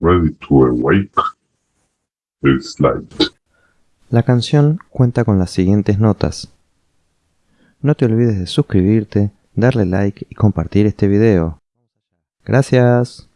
Ready to Awake Slide. La canción cuenta con las siguientes notas. No te olvides de suscribirte, darle like y compartir este video. Gracias.